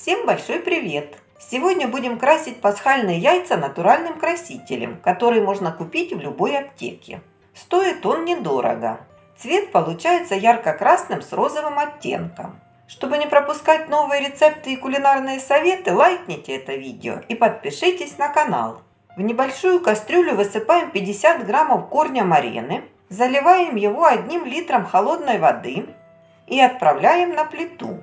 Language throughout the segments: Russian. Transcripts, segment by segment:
Всем большой привет! Сегодня будем красить пасхальные яйца натуральным красителем, который можно купить в любой аптеке. Стоит он недорого. Цвет получается ярко-красным с розовым оттенком. Чтобы не пропускать новые рецепты и кулинарные советы, лайкните это видео и подпишитесь на канал. В небольшую кастрюлю высыпаем 50 граммов корня марены, заливаем его одним литром холодной воды и отправляем на плиту.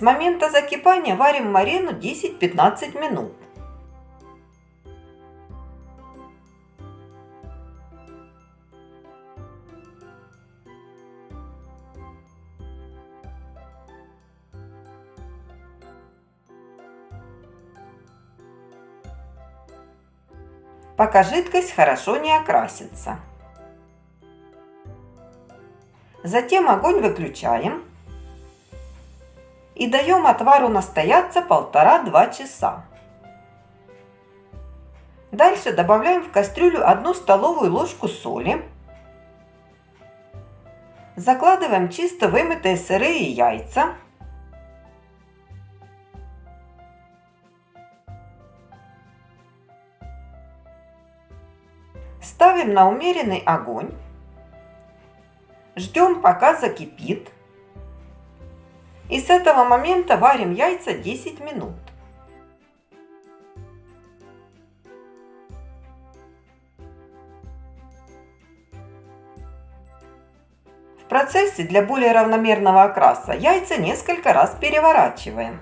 С момента закипания варим марину 10-15 минут. пока жидкость хорошо не окрасится. Затем огонь выключаем и даем отвару настояться полтора-два часа. Дальше добавляем в кастрюлю одну столовую ложку соли. Закладываем чисто вымытые сырые яйца. Ставим на умеренный огонь. Ждем пока закипит. И с этого момента варим яйца 10 минут. В процессе для более равномерного окраса яйца несколько раз переворачиваем.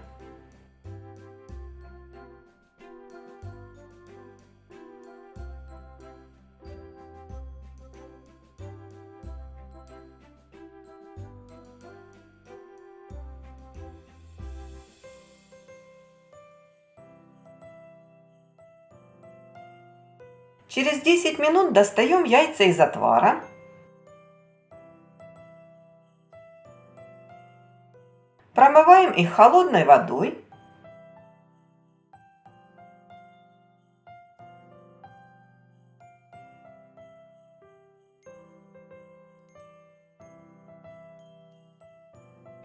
Через 10 минут достаем яйца из отвара. Промываем их холодной водой.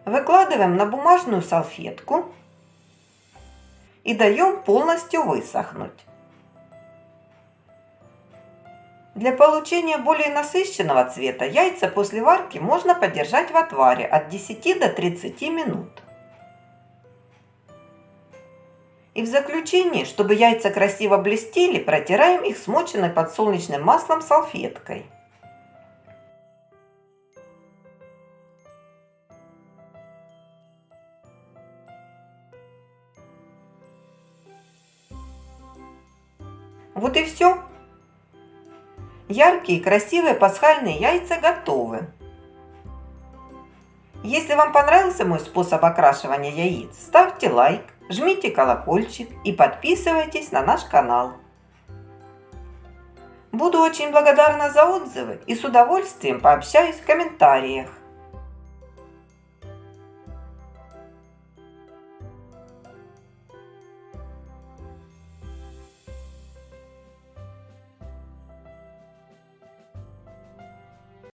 Выкладываем на бумажную салфетку и даем полностью высохнуть. Для получения более насыщенного цвета яйца после варки можно подержать в отваре от 10 до 30 минут. И в заключение, чтобы яйца красиво блестели, протираем их смоченной подсолнечным маслом салфеткой. Вот и все. Яркие, красивые пасхальные яйца готовы. Если вам понравился мой способ окрашивания яиц, ставьте лайк, жмите колокольчик и подписывайтесь на наш канал. Буду очень благодарна за отзывы и с удовольствием пообщаюсь в комментариях.